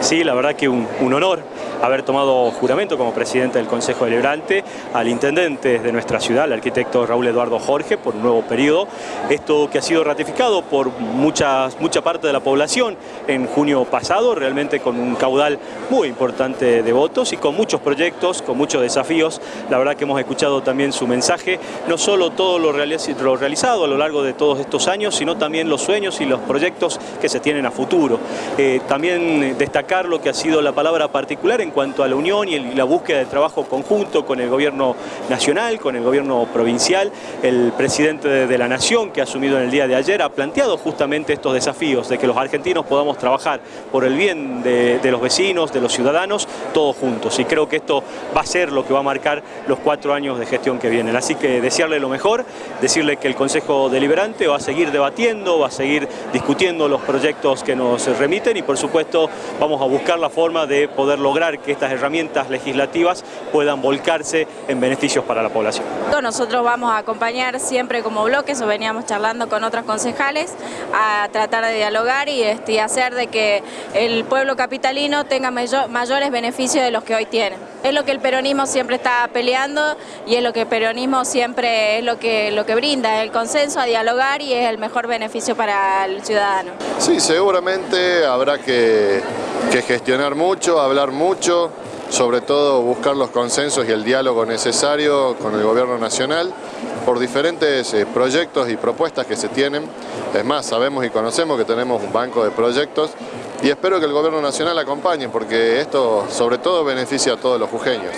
Sí, la verdad que un, honor haber tomado juramento como presidente del Consejo Deliberante al intendente de nuestra ciudad, el arquitecto Raúl Eduardo Jorge, por un nuevo periodo. Esto que ha sido ratificado por muchas, mucha parte de la población en junio pasado, realmente con un caudal muy importante de votos y con muchos proyectos, con muchos desafíos. La verdad que hemos escuchado también su mensaje, no solo todo lo, realizado a lo largo de todos estos años, sino también los sueños y los proyectos que se tienen a futuro. Eh, también destacar lo que ha sido la palabra particular en cuanto a la unión y la búsqueda de trabajo conjunto con el gobierno nacional, con el gobierno provincial. El presidente de la Nación, que ha asumido en el día de ayer, ha planteado justamente estos desafíos de que los argentinos podamos trabajar por el bien de, los vecinos, de los ciudadanos, todos juntos. Y creo que esto va a ser lo que va a marcar los cuatro años de gestión que vienen. Así que desearle lo mejor, decirle que el Consejo Deliberante va a seguir debatiendo, va a seguir discutiendo los proyectos que nos remiten y por supuesto vamos a buscar la forma de poder lograr que estas herramientas legislativas puedan volcarse en beneficios para la población. Nosotros vamos a acompañar siempre como bloques, o veníamos charlando con otros concejales, a tratar de dialogar y este, hacer de que el pueblo capitalino tenga mayores beneficios de los que hoy tiene. Es lo que el peronismo siempre está peleando y es lo que el peronismo siempre es lo que, lo que brinda, el consenso a dialogar y es el mejor beneficio para el ciudadano. Sí, seguramente habrá que que gestionar mucho, hablar mucho, sobre todo buscar los consensos y el diálogo necesario con el gobierno nacional por diferentes eh, proyectos y propuestas que se tienen. Es más, sabemos y conocemos que tenemos un banco de proyectos y espero que el gobierno nacional acompañe porque esto sobre todo beneficia a todos los jujeños.